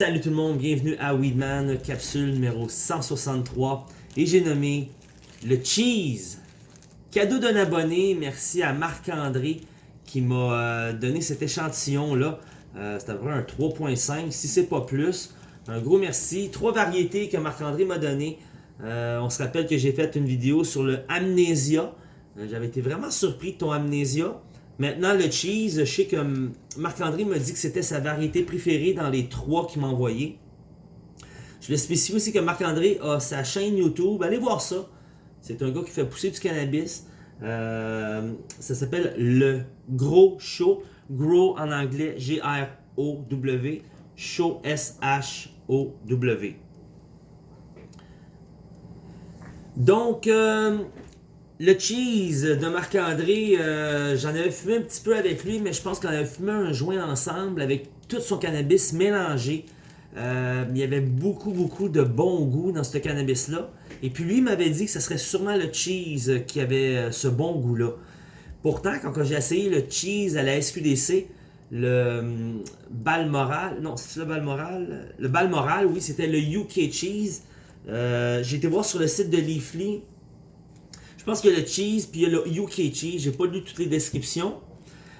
Salut tout le monde, bienvenue à Weedman, capsule numéro 163 et j'ai nommé le cheese. Cadeau d'un abonné, merci à Marc-André qui m'a euh, donné cet échantillon là. Euh, c'est à peu près un 3.5 si c'est pas plus. Un gros merci. Trois variétés que Marc-André m'a donné. Euh, on se rappelle que j'ai fait une vidéo sur le Amnesia. J'avais été vraiment surpris de ton Amnesia. Maintenant, le cheese, je sais que Marc-André m'a dit que c'était sa variété préférée dans les trois qu'il m'a envoyé. Je le spécifie aussi que Marc-André a sa chaîne YouTube. Allez voir ça. C'est un gars qui fait pousser du cannabis. Euh, ça s'appelle Le Gros Show. Grow en anglais, G-R-O-W. Show, S-H-O-W. Donc, euh, le cheese de Marc-André, euh, j'en avais fumé un petit peu avec lui, mais je pense qu'on avait fumé un joint ensemble avec tout son cannabis mélangé. Euh, il y avait beaucoup, beaucoup de bon goût dans ce cannabis-là. Et puis lui m'avait dit que ce serait sûrement le cheese qui avait euh, ce bon goût-là. Pourtant, quand j'ai essayé le cheese à la SQDC, le hum, Balmoral, non, c'est le Balmoral? Le Balmoral, oui, c'était le UK Cheese. j'ai été voir sur le site de Leafly, je pense qu'il y a le cheese, puis il y a le UK cheese. J'ai pas lu toutes les descriptions.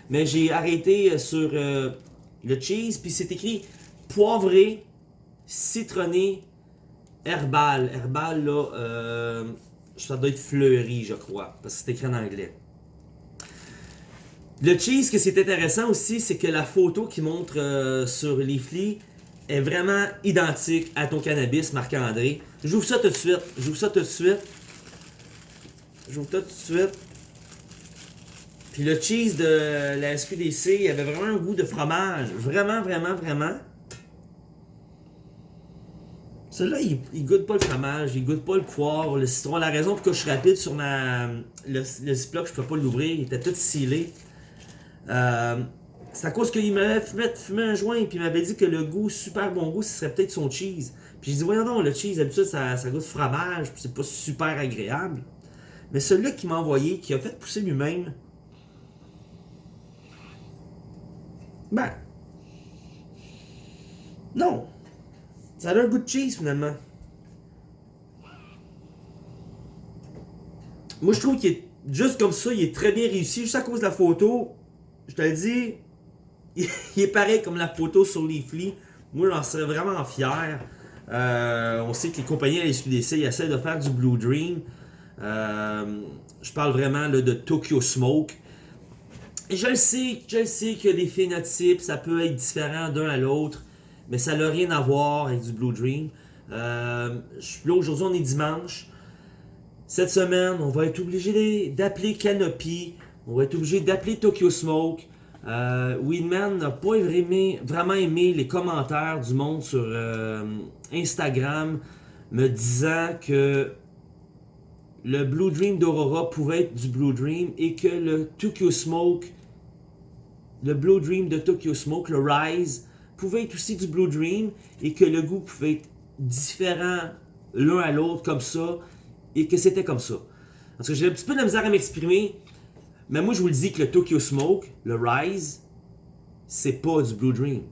Mais j'ai arrêté euh, sur euh, le cheese, puis c'est écrit poivré, citronné, herbal. Herbal, là, euh, ça doit être fleuri, je crois, parce que c'est écrit en anglais. Le cheese, que c'est intéressant aussi, c'est que la photo qui montre sur Leafly est vraiment identique à ton cannabis, Marc-André. J'ouvre ça tout de suite. J'ouvre ça tout de suite. J'ouvre tout de suite. Puis le cheese de la SQDC, il avait vraiment un goût de fromage. Vraiment, vraiment, vraiment. Celui-là, il, goûte pas le fromage, il goûte pas le poivre, le citron. La raison pour que je suis rapide sur ma, le, le Ziploc, je peux pas l'ouvrir, il était tout scellé. Euh, c'est à cause qu'il m'avait fumé, un joint, puis il m'avait dit que le goût, super bon goût, ce serait peut-être son cheese. Puis je dis, voyons donc, le cheese, d'habitude, ça, ça goûte fromage, puis c'est pas super agréable. Mais celui-là qui m'a envoyé, qui a fait pousser lui-même, ben, non. Ça a un goût de cheese finalement. Moi je trouve qu'il est juste comme ça, il est très bien réussi, juste à cause de la photo. Je te le dis, il est pareil comme la photo sur Leafly. Moi j'en serais vraiment fier. Euh, on sait que les compagnies à la SQDC essaient de faire du Blue Dream. Euh, je parle vraiment de Tokyo Smoke. Je le sais, je sais que les phénotypes, ça peut être différent d'un à l'autre, mais ça n'a rien à voir avec du Blue Dream. Euh, là, aujourd'hui, on est dimanche. Cette semaine, on va être obligé d'appeler Canopy. On va être obligé d'appeler Tokyo Smoke. Euh, Weedman n'a pas vraiment aimé les commentaires du monde sur euh, Instagram me disant que le Blue Dream d'Aurora pouvait être du Blue Dream et que le Tokyo Smoke, le Blue Dream de Tokyo Smoke, le Rise, pouvait être aussi du Blue Dream et que le goût pouvait être différent l'un à l'autre comme ça et que c'était comme ça. Parce que j'ai un petit peu de misère à m'exprimer, mais moi je vous le dis que le Tokyo Smoke, le Rise, c'est pas du Blue Dream.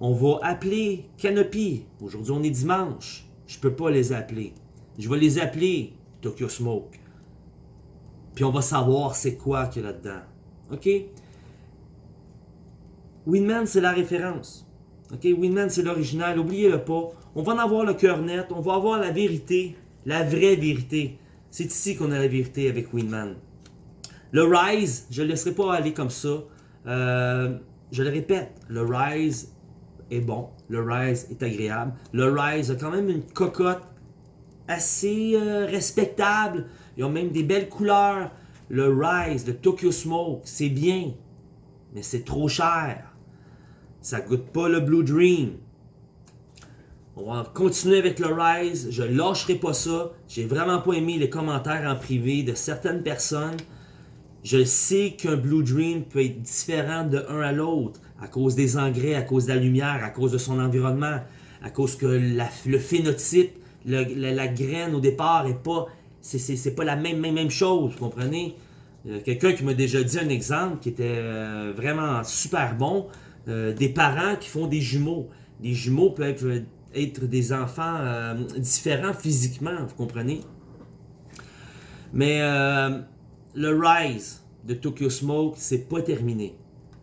On va appeler Canopy. Aujourd'hui on est dimanche. Je peux pas les appeler. Je vais les appeler Tokyo Smoke. Puis on va savoir c'est quoi qu'il y a là-dedans. OK? Winman, c'est la référence. OK? Winman, c'est l'original. Oubliez-le pas. On va en avoir le cœur net. On va avoir la vérité. La vraie vérité. C'est ici qu'on a la vérité avec Winman. Le Rise, je ne le laisserai pas aller comme ça. Euh, je le répète, le Rise est bon. Le Rise est agréable. Le Rise a quand même une cocotte assez euh, respectable. Ils ont même des belles couleurs. Le Rise, le Tokyo Smoke, c'est bien. Mais c'est trop cher. Ça goûte pas le Blue Dream. On va continuer avec le Rise. Je lâcherai pas ça. J'ai vraiment pas aimé les commentaires en privé de certaines personnes. Je sais qu'un Blue Dream peut être différent de un à l'autre à cause des engrais, à cause de la lumière, à cause de son environnement, à cause que le phénotype la, graine au départ est pas c'est pas la même, chose, vous comprenez? Euh, quelqu'un qui m'a déjà dit un exemple qui était euh, vraiment super bon, euh, des parents qui font des jumeaux. les jumeaux peuvent être des enfants différents physiquement, vous comprenez? Mais le Rise de Tokyo Smoke, c'est pas terminé.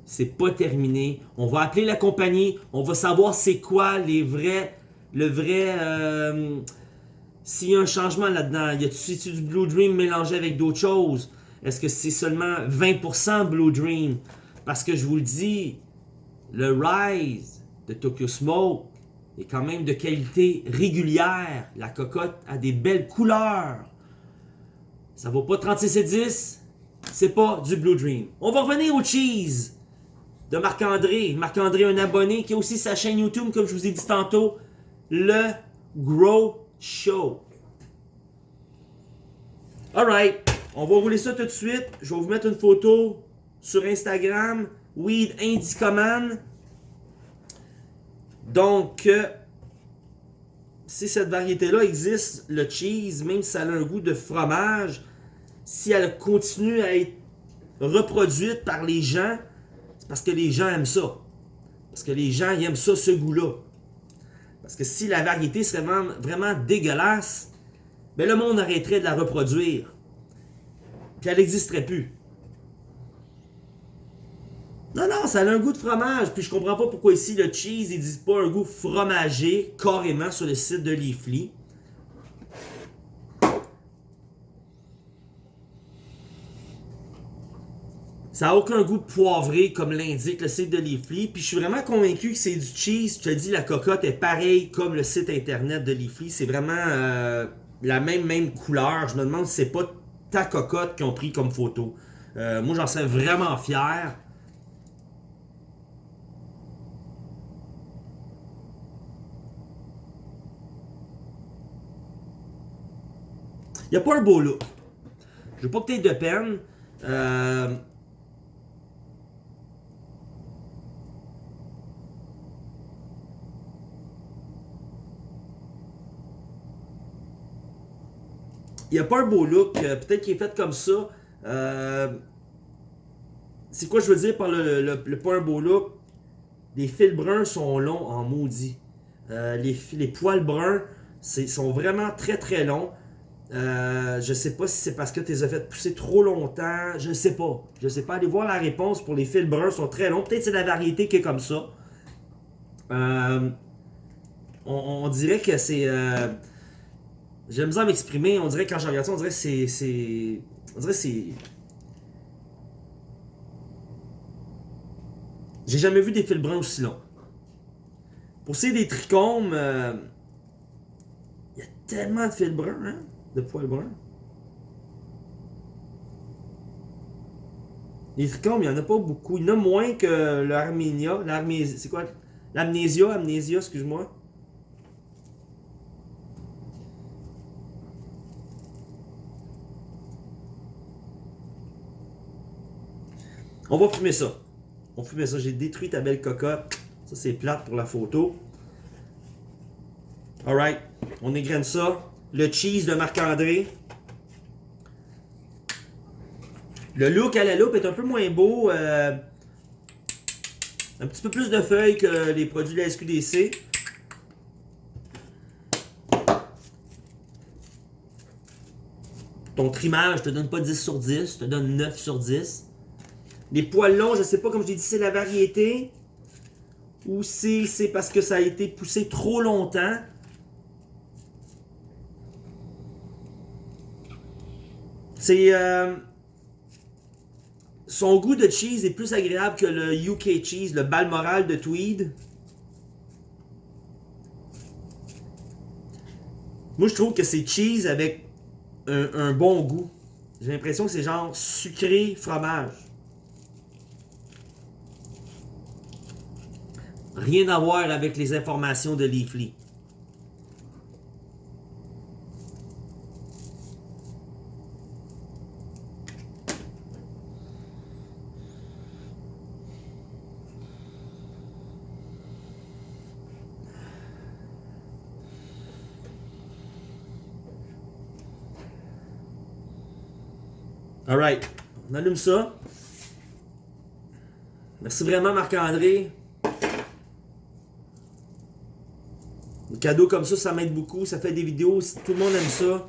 C'est pas terminé. On va appeler la compagnie, on va savoir c'est quoi les vrais, le vrai, euh, s'il y a un changement là-dedans. Y a-t-il du Blue Dream mélangé avec d'autres choses? Est-ce que c'est seulement 20% Blue Dream? Parce que je vous le dis, le Rise de Tokyo Smoke est quand même de qualité régulière. La cocotte a des belles couleurs. Ça vaut pas 36 et 10. C'est pas du Blue Dream. On va revenir au cheese de Marc-André. Marc-André, un abonné qui a aussi sa chaîne YouTube, comme je vous ai dit tantôt, le Grow Show. Alright, on va rouler ça tout de suite. Je vais vous mettre une photo sur Instagram, Weed Indicoman. Donc, euh, si cette variété-là existe, le cheese, même si elle a un goût de fromage, si elle continue à être reproduite par les gens, c'est parce que les gens aiment ça. Parce que les gens aiment ça, ce goût-là. Parce que si la variété serait vraiment, dégueulasse, ben le monde arrêterait de la reproduire. Puis elle n'existerait plus. Non, non, ça a un goût de fromage. Puis je comprends pas pourquoi ici le cheese, ils pas un goût fromagé carrément sur le site de Leafly. Ça n'a aucun goût poivré comme l'indique le site de Leafly. Puis je suis vraiment convaincu que c'est du cheese. Je te dis, la cocotte est pareille comme le site internet de Leafly. C'est vraiment euh, la même, même couleur. Je me demande si c'est pas ta cocotte qu'ils ont pris comme photo. Euh, moi, j'en serais vraiment fier. Il n'y a pas un beau look. Je veux pas aies de peine. Euh... Il a pas un beau look. Euh, peut-être qu'il est fait comme ça. Euh... C'est quoi je veux dire par le, pas un beau look? Les fils bruns sont longs en maudit. Euh, les, poils bruns sont vraiment très très longs. Euh, je sais pas si c'est parce que tu les as fait pousser trop longtemps. Je sais pas. Je sais pas. Allez voir la réponse pour les fils bruns. sont très longs. Peut-être c'est la variété qui est comme ça. Euh, on, dirait que c'est... J'aime bien m'exprimer. On dirait quand je regarde ça, on dirait que c'est... On dirait c'est... J'ai jamais vu des fils bruns aussi longs. Pour ce des trichomes, euh, il y a tellement de fils bruns, hein? de poils bruns. Les trichomes, il n'y en a pas beaucoup. Il y en a moins que l'Arménia. C'est quoi? L'amnésia, amnésia, excuse-moi. On va fumer ça. On va fumer ça. J'ai détruit ta belle cocotte. Ça, c'est plate pour la photo. Alright. On égrène ça le cheese de Marc-André. Le look à la loupe est un peu moins beau. Euh, un petit peu plus de feuilles que les produits de la SQDC. Ton trimage, je te donne pas 10 sur 10, je te donne 9 sur 10. Les poils longs, je sais pas, comme je l'ai dit, c'est la variété. Ou c'est parce que ça a été poussé trop longtemps. C'est... Euh, son goût de cheese est plus agréable que le UK cheese, le Balmoral de Tweed. Moi, je trouve que c'est cheese avec un, bon goût. J'ai l'impression que c'est genre sucré fromage. Rien à voir avec les informations de Leafly. Alright, on allume ça. Merci vraiment Marc-André. Cadeau comme ça, ça m'aide beaucoup. Ça fait des vidéos. Tout le monde aime ça.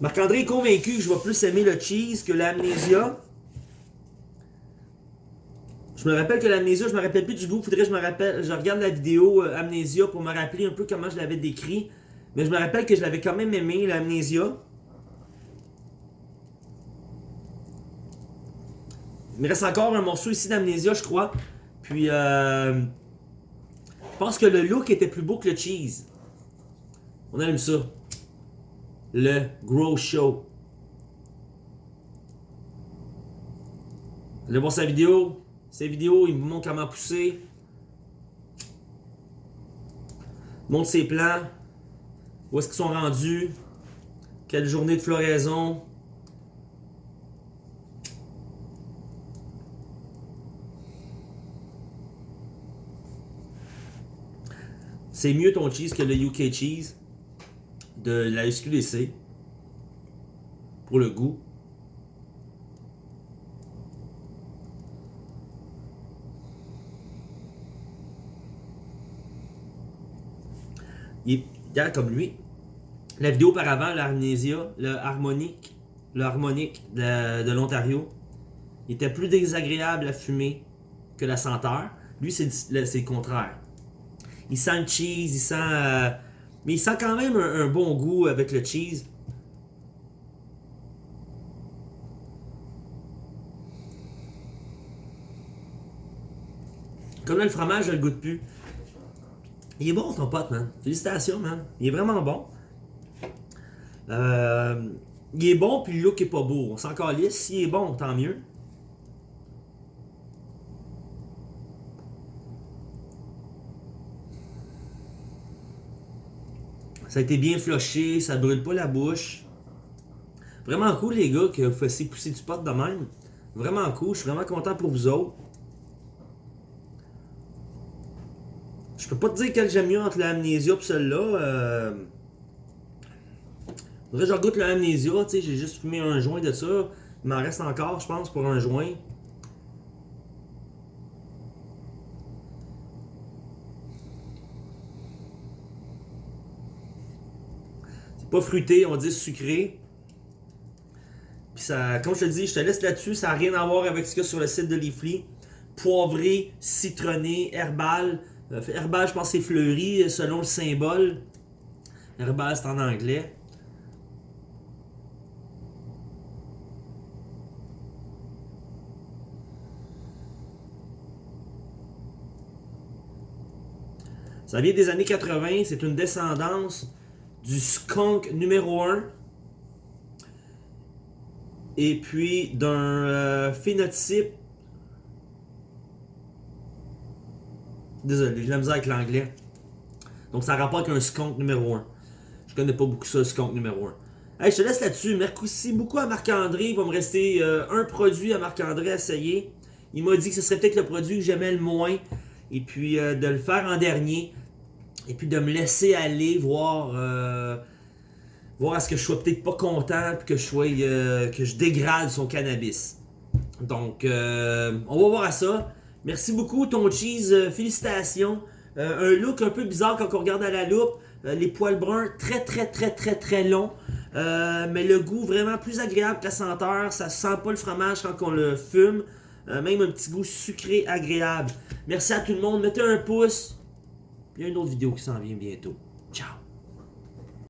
Marc-André est convaincu que je vais plus aimer le cheese que l'amnésia. Je me rappelle que l'amnésia, je me rappelle plus du goût. Faudrait que je me rappelle, je regarde la vidéo euh, amnésia pour me rappeler un peu comment je l'avais décrit. Mais je me rappelle que je l'avais quand même aimé, l'amnésia. Me reste encore un morceau ici d'amnésia, je crois. Puis, euh, je pense que le look était plus beau que le cheese. On aime ça le Grow Show. Allez voir sa vidéo. Ses vidéos, il vous montre comment pousser. Montre ses plans. Où est-ce qu'ils sont rendus. Quelle journée de floraison. C'est mieux ton cheese que le UK cheese de la SQDC pour le goût. Il est comme lui. La vidéo auparavant, l'Arnésia, le harmonique, le harmonique de, l'Ontario, était plus désagréable à fumer que la senteur. Lui, c'est le contraire. Il sent le cheese, il sent euh, mais il sent quand même un, bon goût avec le cheese. Comme là, le fromage, je le goûte plus. Il est bon ton pote, man. Félicitations, man. Il est vraiment bon. Euh, il est bon, puis le look est pas beau. On s'en calisse. S'il est bon, tant mieux. Ça a été bien floché, ça brûle pas la bouche. Vraiment cool les gars que vous fassiez pousser du pot de même. Vraiment cool, je suis vraiment content pour vous autres. Je peux pas te dire quel j'aime mieux entre l'amnésia et celle-là. Euh... Faudrait que je regoute l'amnésia, tu sais, j'ai juste fumé un joint de ça. Il m'en reste encore, je pense, pour un joint. Pas fruité, on dit sucré. Puis ça, comme je te dis, je te laisse là-dessus, ça n'a rien à voir avec ce qu'il y a sur le site de Leafly. Poivré, citronné, herbal. Euh, herbal, je pense c'est fleuri selon le symbole. Herbal, c'est en anglais. Ça vient des années 80, c'est une descendance du skunk numéro 1 et puis d'un euh, phénotype. Désolé j'ai la misère avec l'anglais. Donc ça rapporte un skunk numéro 1 je connais pas beaucoup ça le skunk numéro 1 hey, je te laisse là-dessus. Merci beaucoup à Marc-André. Il va me rester euh, un produit à Marc-André à essayer. Il m'a dit que ce serait peut-être le produit que j'aimais le moins. Et puis euh, de le faire en dernier et puis de me laisser aller voir euh, voir à ce que je sois peut-être pas content puis que je sois euh, que je dégrade son cannabis. Donc euh, on va voir à ça. Merci beaucoup ton cheese, félicitations. un look un peu bizarre quand on regarde à la loupe. les poils bruns très très très très très longs. mais le goût vraiment plus agréable que la senteur. Ça sent pas le fromage quand on le fume. même un petit goût sucré agréable. Merci à tout le monde. Mettez un pouce. Il y a une autre vidéo qui s'en vient bientôt. Ciao!